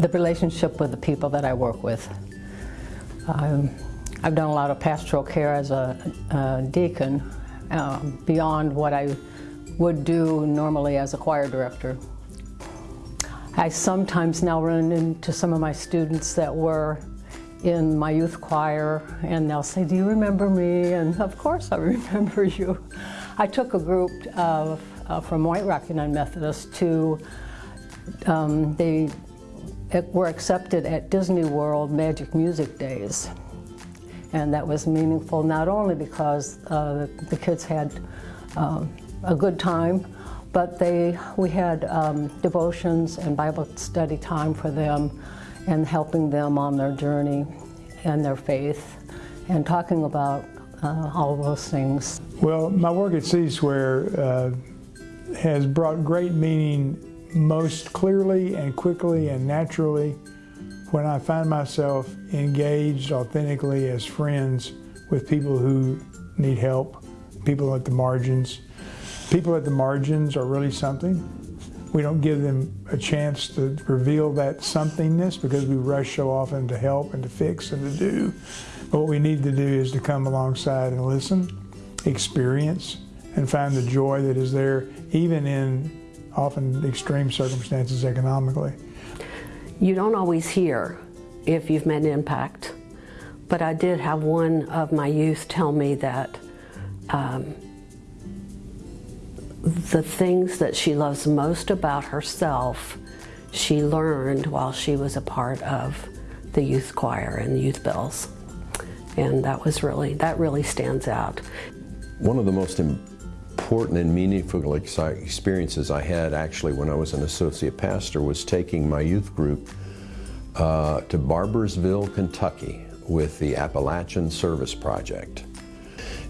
the relationship with the people that I work with. Um, I've done a lot of pastoral care as a, a deacon um, beyond what I would do normally as a choir director. I sometimes now run into some of my students that were in my youth choir and they'll say, do you remember me? And of course I remember you. I took a group of, uh, from White Rock United Methodist to, um, were accepted at Disney World Magic Music Days. And that was meaningful not only because uh, the kids had um, a good time, but they, we had um, devotions and Bible study time for them and helping them on their journey and their faith and talking about uh, all those things. Well, my work at C-Square uh, has brought great meaning most clearly and quickly and naturally when I find myself engaged authentically as friends with people who need help, people at the margins. People at the margins are really something. We don't give them a chance to reveal that somethingness because we rush so often to help and to fix and to do. But what we need to do is to come alongside and listen, experience, and find the joy that is there even in often extreme circumstances economically. You don't always hear if you've made an impact, but I did have one of my youth tell me that um, the things that she loves most about herself, she learned while she was a part of the youth choir and the youth bells. And that was really, that really stands out. One of the most important and meaningful experiences I had actually when I was an associate pastor was taking my youth group uh, to Barbourville, Kentucky with the Appalachian Service Project.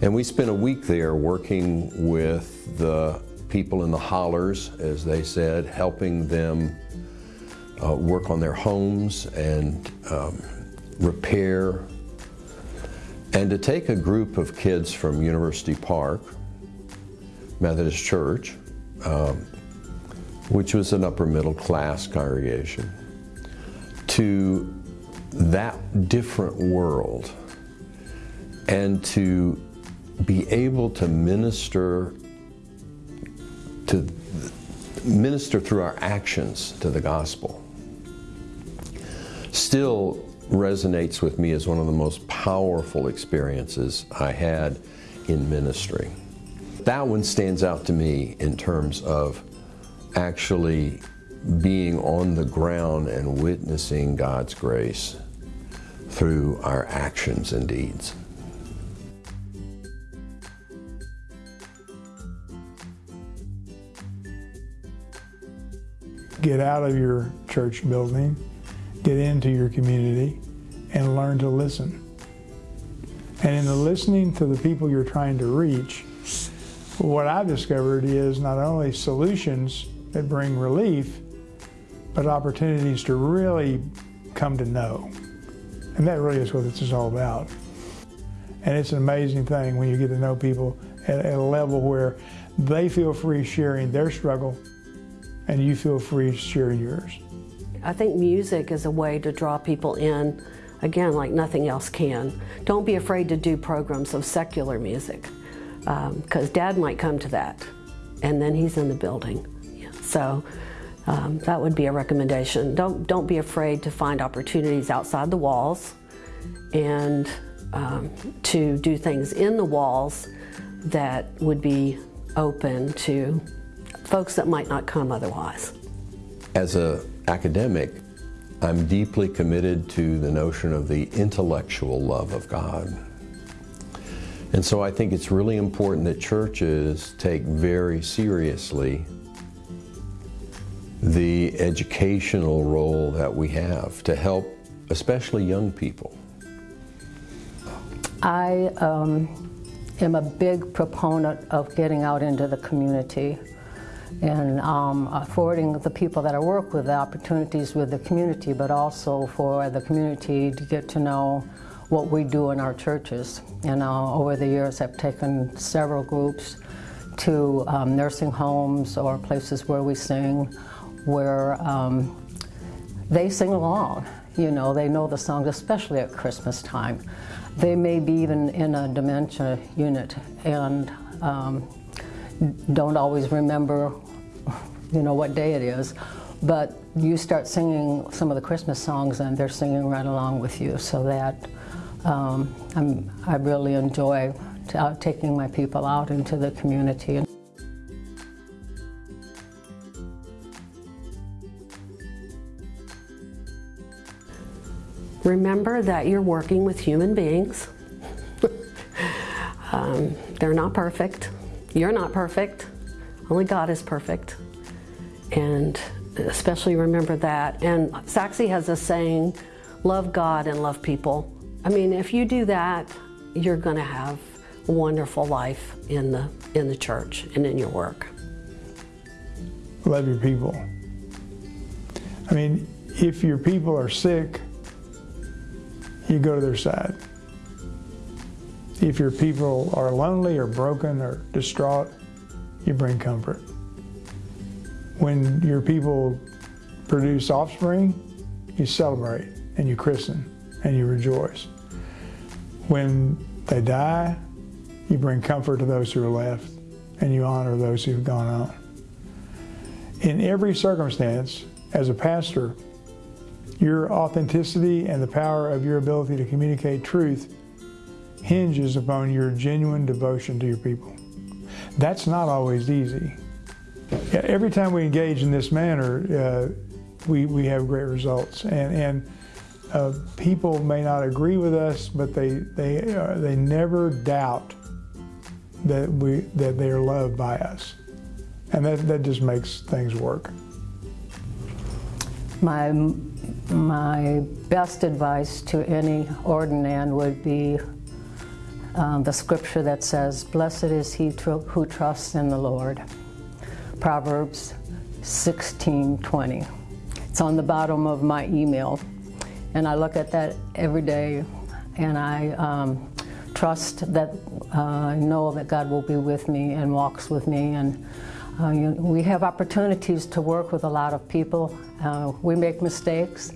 And we spent a week there working with the people in the hollers, as they said, helping them uh, work on their homes and um, repair. And to take a group of kids from University Park, Methodist Church, um, which was an upper middle class congregation, to that different world and to be able to minister to minister through our actions to the gospel still resonates with me as one of the most powerful experiences I had in ministry. That one stands out to me in terms of actually being on the ground and witnessing God's grace through our actions and deeds. Get out of your church building, get into your community, and learn to listen. And in the listening to the people you're trying to reach, what I've discovered is not only solutions that bring relief, but opportunities to really come to know. And that really is what this is all about. And it's an amazing thing when you get to know people at, at a level where they feel free sharing their struggle and you feel free sharing yours. I think music is a way to draw people in, again, like nothing else can. Don't be afraid to do programs of secular music, because um, Dad might come to that, and then he's in the building. So um, that would be a recommendation. Don't, don't be afraid to find opportunities outside the walls and um, to do things in the walls that would be open to folks that might not come otherwise. As an academic, I'm deeply committed to the notion of the intellectual love of God. And so I think it's really important that churches take very seriously the educational role that we have to help especially young people. I um, am a big proponent of getting out into the community and um, affording the people that I work with the opportunities with the community, but also for the community to get to know what we do in our churches. And uh, over the years, I've taken several groups to um, nursing homes or places where we sing, where um, they sing along. You know, they know the songs, especially at Christmas time. They may be even in a dementia unit and um, don't always remember, you know, what day it is. But you start singing some of the Christmas songs and they're singing right along with you. So that um, I really enjoy uh, taking my people out into the community. Remember that you're working with human beings. um, they're not perfect. You're not perfect. Only God is perfect. And especially remember that. And Saxe has a saying, love God and love people. I mean, if you do that, you're going to have a wonderful life in the, in the church and in your work. Love your people. I mean, if your people are sick, you go to their side. If your people are lonely or broken or distraught, you bring comfort. When your people produce offspring, you celebrate and you christen and you rejoice. When they die, you bring comfort to those who are left and you honor those who've gone on. In every circumstance, as a pastor, your authenticity and the power of your ability to communicate truth hinges upon your genuine devotion to your people. That's not always easy. Every time we engage in this manner, uh, we, we have great results. And, and uh, people may not agree with us, but they, they, uh, they never doubt that, we, that they are loved by us. And that, that just makes things work. My, my best advice to any ordinand would be um, the scripture that says, Blessed is he tr who trusts in the Lord. Proverbs 16:20. It's on the bottom of my email, and I look at that every day, and I um, trust that uh, I know that God will be with me and walks with me, and uh, you, we have opportunities to work with a lot of people. Uh, we make mistakes,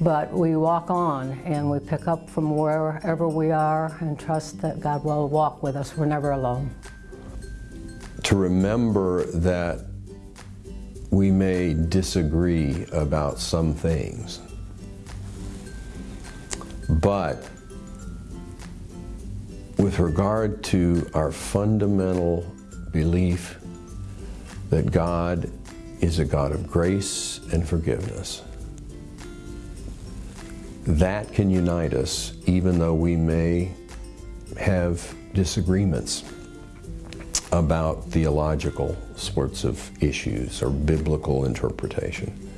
but we walk on and we pick up from wherever we are and trust that God will walk with us. We're never alone. To remember that we may disagree about some things, but with regard to our fundamental belief that God is a God of grace and forgiveness, that can unite us even though we may have disagreements about theological sorts of issues or biblical interpretation.